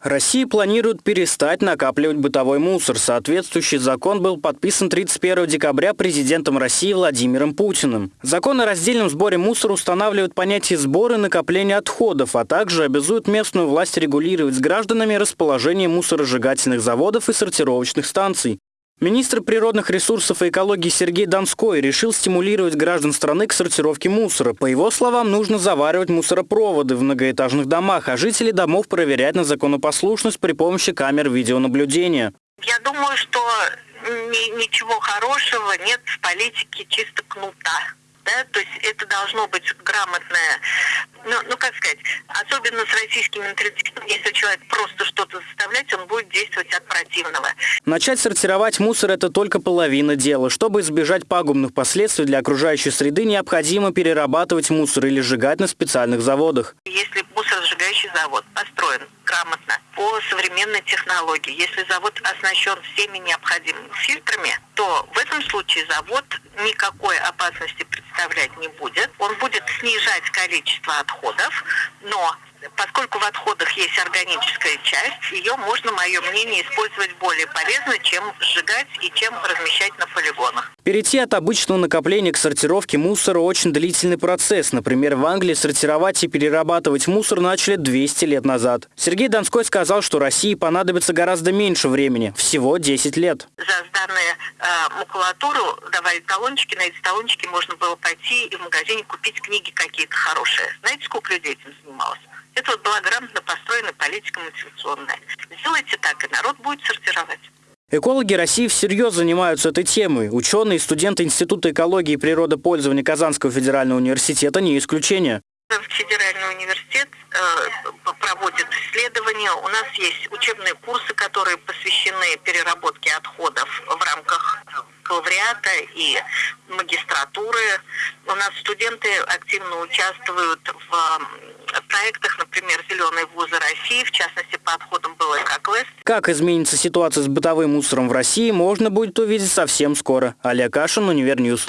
Россия планирует перестать накапливать бытовой мусор. Соответствующий закон был подписан 31 декабря президентом России Владимиром Путиным. Закон о раздельном сборе мусора устанавливает понятие сбора и накопления отходов, а также обязует местную власть регулировать с гражданами расположение мусоросжигательных заводов и сортировочных станций. Министр природных ресурсов и экологии Сергей Донской решил стимулировать граждан страны к сортировке мусора. По его словам, нужно заваривать мусоропроводы в многоэтажных домах, а жители домов проверять на законопослушность при помощи камер видеонаблюдения. Я думаю, что ничего хорошего нет в политике чисто кнута. Да? То есть это должно быть грамотное ну, ну как сказать, особенно с российским менталитетом, если человек просто что-то заставлять, он будет действовать от противного. Начать сортировать мусор – это только половина дела. Чтобы избежать пагубных последствий для окружающей среды, необходимо перерабатывать мусор или сжигать на специальных заводах. Если мусоросжигающий завод построен грамотно, по современной технологии, если завод оснащен всеми необходимыми фильтрами, то в этом случае завод никакой опасности представлять не будет. Он будет снижать количество отходов, но поскольку в отходах есть органическая часть, ее можно, мое мнение, использовать более полезно, чем сжигать и чем размещать на полигонах. Перейти от обычного накопления к сортировке мусора очень длительный процесс. Например, в Англии сортировать и перерабатывать мусор начали 200 лет назад. Сергей Донской сказал, что России понадобится гораздо меньше времени, всего 10 лет. За сданные э, макулатуру давали талончики, на эти талончики можно было пойти и в магазине купить книги какие-то хорошие. Знаете, сколько людей этим занималось? Это вот была грамотно построена политика мотивационная. Сделайте так, и народ будет сортировать. Экологи России всерьез занимаются этой темой. Ученые и студенты Института экологии и природопользования Казанского федерального университета не исключение. Федеральный университет э, проводит исследования. У нас есть учебные курсы, которые посвящены переработке отходов в рамках бакалавриата и магистратуры. У нас студенты активно участвуют в проектах, например, «Зеленые вузы России», в частности, по отходам. Как изменится ситуация с бытовым мусором в России, можно будет увидеть совсем скоро. Олег Кашин, Univer News.